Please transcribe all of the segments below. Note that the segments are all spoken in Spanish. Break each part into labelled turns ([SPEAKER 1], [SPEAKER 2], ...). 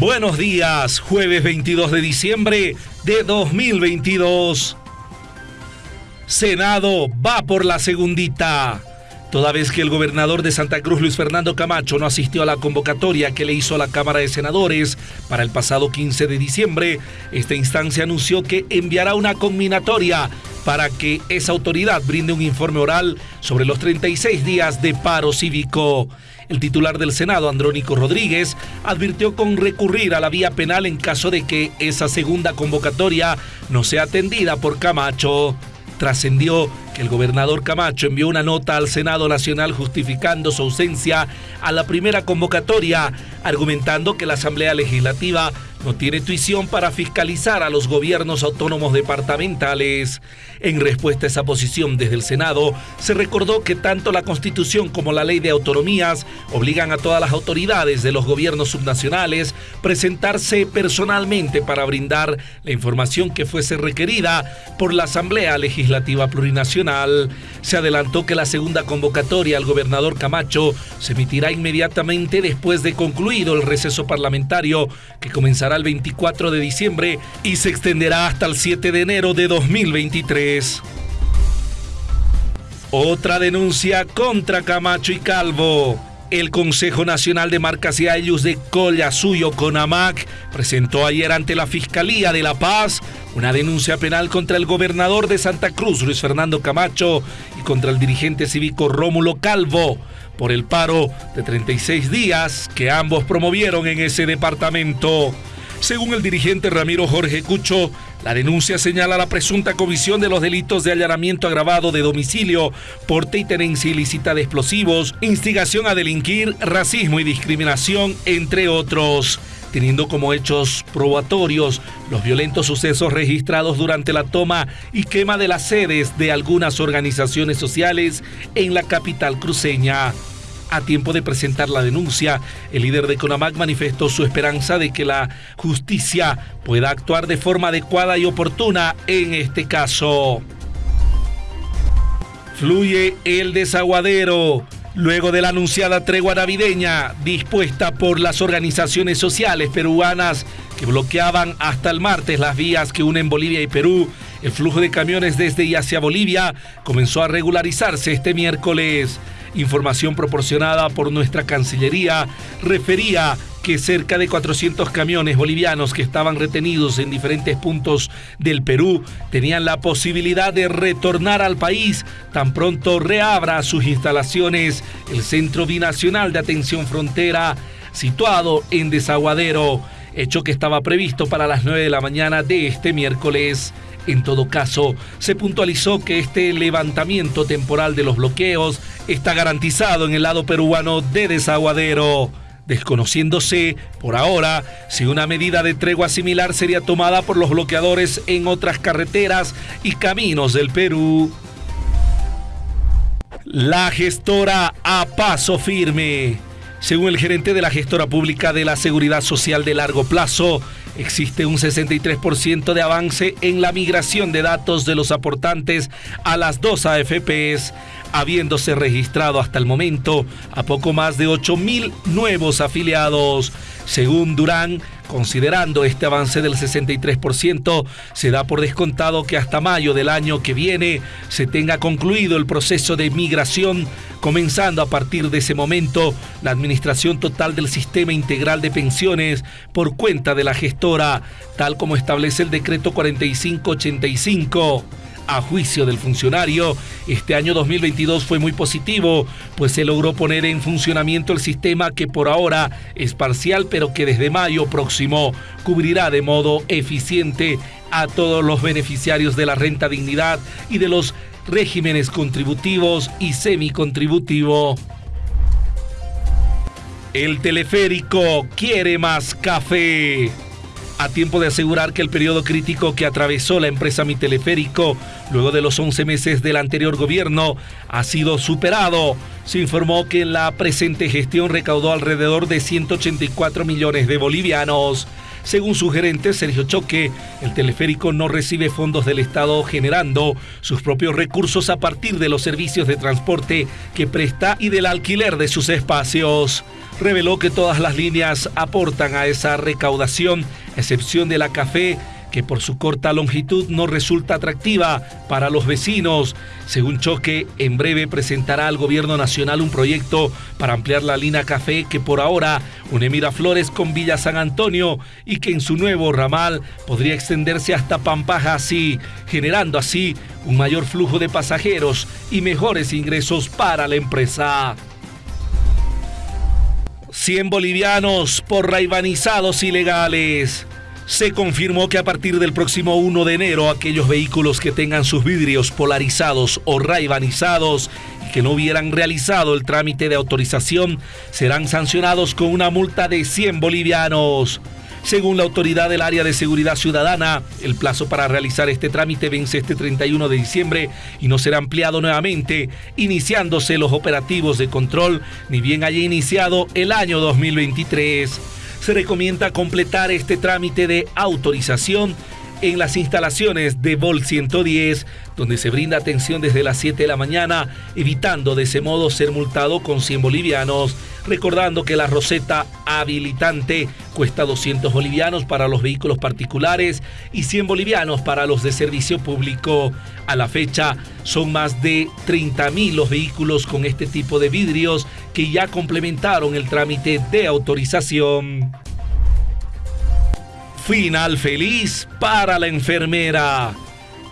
[SPEAKER 1] Buenos días, jueves 22 de diciembre de 2022. Senado va por la segundita. Toda vez que el gobernador de Santa Cruz, Luis Fernando Camacho, no asistió a la convocatoria que le hizo la Cámara de Senadores para el pasado 15 de diciembre, esta instancia anunció que enviará una combinatoria para que esa autoridad brinde un informe oral sobre los 36 días de paro cívico. El titular del Senado, Andrónico Rodríguez, advirtió con recurrir a la vía penal en caso de que esa segunda convocatoria no sea atendida por Camacho. Trascendió que el gobernador Camacho envió una nota al Senado Nacional justificando su ausencia a la primera convocatoria, argumentando que la Asamblea Legislativa no tiene tuición para fiscalizar a los gobiernos autónomos departamentales. En respuesta a esa posición desde el Senado, se recordó que tanto la Constitución como la Ley de Autonomías obligan a todas las autoridades de los gobiernos subnacionales presentarse personalmente para brindar la información que fuese requerida por la Asamblea Legislativa Plurinacional. Se adelantó que la segunda convocatoria al gobernador Camacho se emitirá inmediatamente después de concluido el receso parlamentario que comenzará el 24 de diciembre y se extenderá hasta el 7 de enero de 2023. Otra denuncia contra Camacho y Calvo. El Consejo Nacional de Marcas y Ayus de Collasuyo, CONAMAC, presentó ayer ante la Fiscalía de La Paz una denuncia penal contra el gobernador de Santa Cruz, Luis Fernando Camacho, y contra el dirigente cívico Rómulo Calvo por el paro de 36 días que ambos promovieron en ese departamento. Según el dirigente Ramiro Jorge Cucho, la denuncia señala la presunta comisión de los delitos de allanamiento agravado de domicilio, porte y tenencia ilícita de explosivos, instigación a delinquir, racismo y discriminación, entre otros teniendo como hechos probatorios los violentos sucesos registrados durante la toma y quema de las sedes de algunas organizaciones sociales en la capital cruceña. A tiempo de presentar la denuncia, el líder de CONAMAC manifestó su esperanza de que la justicia pueda actuar de forma adecuada y oportuna en este caso. Fluye el desaguadero. Luego de la anunciada tregua navideña dispuesta por las organizaciones sociales peruanas que bloqueaban hasta el martes las vías que unen Bolivia y Perú, el flujo de camiones desde y hacia Bolivia comenzó a regularizarse este miércoles. Información proporcionada por nuestra Cancillería refería que cerca de 400 camiones bolivianos que estaban retenidos en diferentes puntos del Perú tenían la posibilidad de retornar al país tan pronto reabra sus instalaciones el Centro Binacional de Atención Frontera situado en Desaguadero, hecho que estaba previsto para las 9 de la mañana de este miércoles. En todo caso, se puntualizó que este levantamiento temporal de los bloqueos está garantizado en el lado peruano de desaguadero, desconociéndose por ahora si una medida de tregua similar sería tomada por los bloqueadores en otras carreteras y caminos del Perú. La gestora a paso firme. Según el gerente de la gestora pública de la Seguridad Social de Largo Plazo, existe un 63% de avance en la migración de datos de los aportantes a las dos AFPs, habiéndose registrado hasta el momento a poco más de 8.000 nuevos afiliados. Según Durán, considerando este avance del 63%, se da por descontado que hasta mayo del año que viene se tenga concluido el proceso de migración, comenzando a partir de ese momento la administración total del sistema integral de pensiones por cuenta de la gestora, tal como establece el decreto 4585. A juicio del funcionario, este año 2022 fue muy positivo, pues se logró poner en funcionamiento el sistema que por ahora es parcial, pero que desde mayo próximo cubrirá de modo eficiente a todos los beneficiarios de la renta dignidad y de los regímenes contributivos y semicontributivo. El teleférico quiere más café a tiempo de asegurar que el periodo crítico que atravesó la empresa Mi Teleférico luego de los 11 meses del anterior gobierno ha sido superado. Se informó que en la presente gestión recaudó alrededor de 184 millones de bolivianos. Según su gerente Sergio Choque, el teleférico no recibe fondos del Estado generando sus propios recursos a partir de los servicios de transporte que presta y del alquiler de sus espacios. Reveló que todas las líneas aportan a esa recaudación, excepción de la café que por su corta longitud no resulta atractiva para los vecinos. Según Choque, en breve presentará al gobierno nacional un proyecto para ampliar la línea café que por ahora une Miraflores con Villa San Antonio y que en su nuevo ramal podría extenderse hasta Pampaja así, generando así un mayor flujo de pasajeros y mejores ingresos para la empresa. 100 bolivianos por raivanizados ilegales se confirmó que a partir del próximo 1 de enero aquellos vehículos que tengan sus vidrios polarizados o raibanizados y que no hubieran realizado el trámite de autorización serán sancionados con una multa de 100 bolivianos. Según la autoridad del área de seguridad ciudadana, el plazo para realizar este trámite vence este 31 de diciembre y no será ampliado nuevamente, iniciándose los operativos de control, ni bien haya iniciado el año 2023 se recomienda completar este trámite de autorización en las instalaciones de Vol 110, donde se brinda atención desde las 7 de la mañana, evitando de ese modo ser multado con 100 bolivianos, recordando que la roseta habilitante cuesta 200 bolivianos para los vehículos particulares y 100 bolivianos para los de servicio público. A la fecha son más de 30.000 los vehículos con este tipo de vidrios que ya complementaron el trámite de autorización. Final feliz para la enfermera.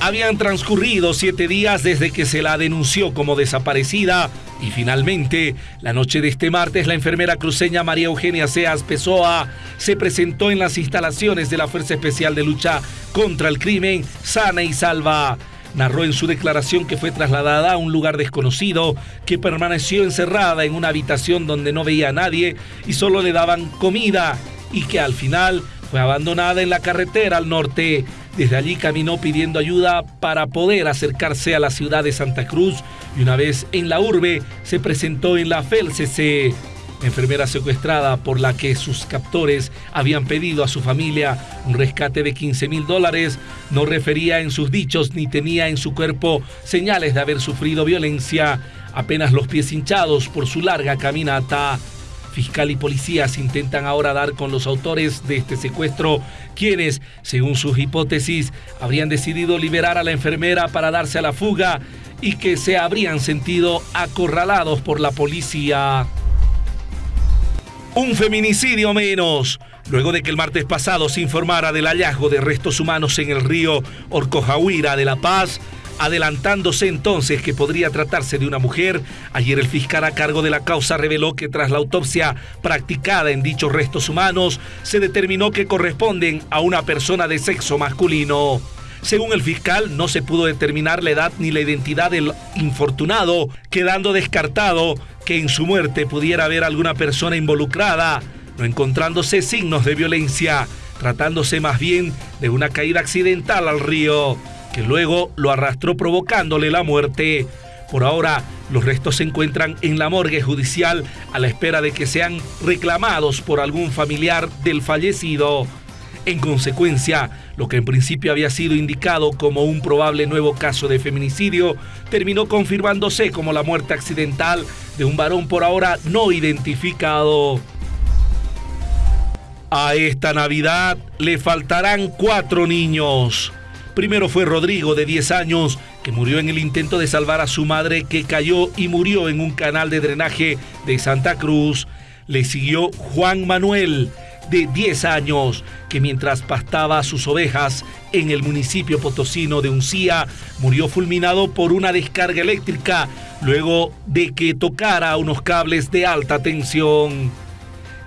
[SPEAKER 1] Habían transcurrido siete días desde que se la denunció como desaparecida y finalmente, la noche de este martes, la enfermera cruceña María Eugenia Seas Pessoa se presentó en las instalaciones de la Fuerza Especial de Lucha contra el Crimen, sana y salva. Narró en su declaración que fue trasladada a un lugar desconocido, que permaneció encerrada en una habitación donde no veía a nadie y solo le daban comida y que al final fue abandonada en la carretera al norte. Desde allí caminó pidiendo ayuda para poder acercarse a la ciudad de Santa Cruz y una vez en la urbe se presentó en la FELCC, enfermera secuestrada por la que sus captores habían pedido a su familia un rescate de 15 mil dólares, no refería en sus dichos ni tenía en su cuerpo señales de haber sufrido violencia, apenas los pies hinchados por su larga caminata. Fiscal y policías intentan ahora dar con los autores de este secuestro, quienes, según sus hipótesis, habrían decidido liberar a la enfermera para darse a la fuga y que se habrían sentido acorralados por la policía. Un feminicidio menos. Luego de que el martes pasado se informara del hallazgo de restos humanos en el río Orcojahuira de La Paz, Adelantándose entonces que podría tratarse de una mujer, ayer el fiscal a cargo de la causa reveló que tras la autopsia practicada en dichos restos humanos, se determinó que corresponden a una persona de sexo masculino. Según el fiscal, no se pudo determinar la edad ni la identidad del infortunado, quedando descartado que en su muerte pudiera haber alguna persona involucrada, no encontrándose signos de violencia, tratándose más bien de una caída accidental al río que luego lo arrastró provocándole la muerte. Por ahora, los restos se encuentran en la morgue judicial a la espera de que sean reclamados por algún familiar del fallecido. En consecuencia, lo que en principio había sido indicado como un probable nuevo caso de feminicidio terminó confirmándose como la muerte accidental de un varón por ahora no identificado. A esta Navidad le faltarán cuatro niños. Primero fue Rodrigo, de 10 años, que murió en el intento de salvar a su madre, que cayó y murió en un canal de drenaje de Santa Cruz. Le siguió Juan Manuel, de 10 años, que mientras pastaba sus ovejas en el municipio potosino de Uncía, murió fulminado por una descarga eléctrica luego de que tocara unos cables de alta tensión.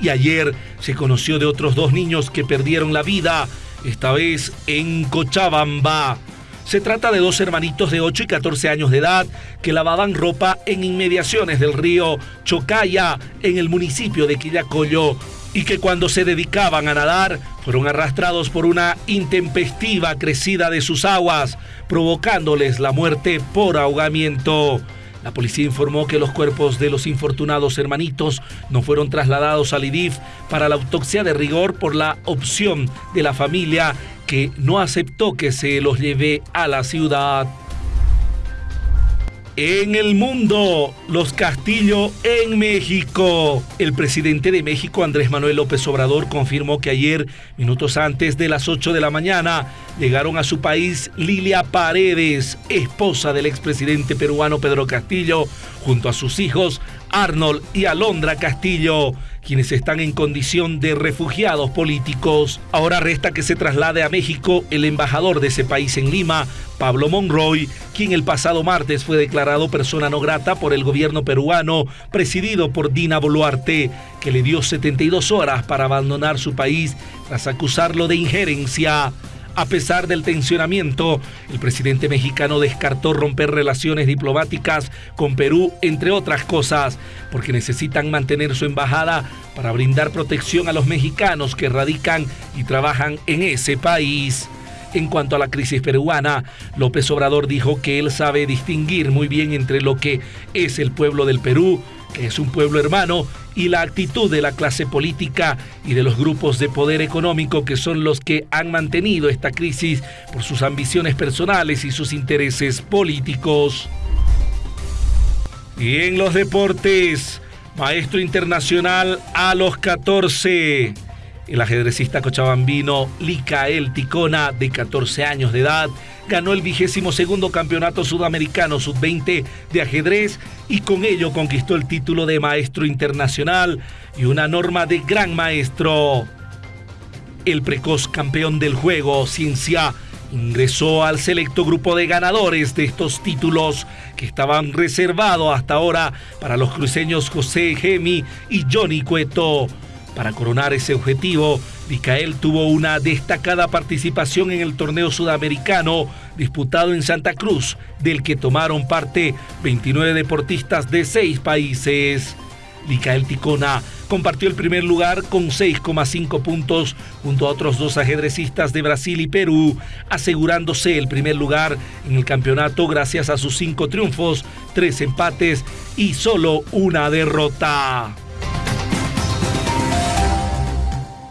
[SPEAKER 1] Y ayer se conoció de otros dos niños que perdieron la vida esta vez en Cochabamba. Se trata de dos hermanitos de 8 y 14 años de edad que lavaban ropa en inmediaciones del río Chocaya, en el municipio de Quillacollo, y que cuando se dedicaban a nadar fueron arrastrados por una intempestiva crecida de sus aguas, provocándoles la muerte por ahogamiento. La policía informó que los cuerpos de los infortunados hermanitos no fueron trasladados al IDIF para la autopsia de rigor por la opción de la familia que no aceptó que se los lleve a la ciudad. En el mundo, los Castillo en México. El presidente de México, Andrés Manuel López Obrador, confirmó que ayer, minutos antes de las 8 de la mañana, llegaron a su país Lilia Paredes, esposa del expresidente peruano Pedro Castillo, junto a sus hijos Arnold y Alondra Castillo quienes están en condición de refugiados políticos. Ahora resta que se traslade a México el embajador de ese país en Lima, Pablo Monroy, quien el pasado martes fue declarado persona no grata por el gobierno peruano, presidido por Dina Boluarte, que le dio 72 horas para abandonar su país tras acusarlo de injerencia. A pesar del tensionamiento, el presidente mexicano descartó romper relaciones diplomáticas con Perú, entre otras cosas, porque necesitan mantener su embajada para brindar protección a los mexicanos que radican y trabajan en ese país. En cuanto a la crisis peruana, López Obrador dijo que él sabe distinguir muy bien entre lo que es el pueblo del Perú, que es un pueblo hermano, y la actitud de la clase política y de los grupos de poder económico que son los que han mantenido esta crisis por sus ambiciones personales y sus intereses políticos. Y en los deportes, maestro internacional a los 14. El ajedrecista cochabambino Licael Ticona, de 14 años de edad, ganó el vigésimo segundo campeonato sudamericano sub-20 de ajedrez y con ello conquistó el título de maestro internacional y una norma de gran maestro. El precoz campeón del juego, Ciencia, ingresó al selecto grupo de ganadores de estos títulos que estaban reservados hasta ahora para los cruceños José Gemi y Johnny Cueto. Para coronar ese objetivo, Micael tuvo una destacada participación en el torneo sudamericano disputado en Santa Cruz, del que tomaron parte 29 deportistas de seis países. Micael Ticona compartió el primer lugar con 6,5 puntos junto a otros dos ajedrecistas de Brasil y Perú, asegurándose el primer lugar en el campeonato gracias a sus cinco triunfos, tres empates y solo una derrota.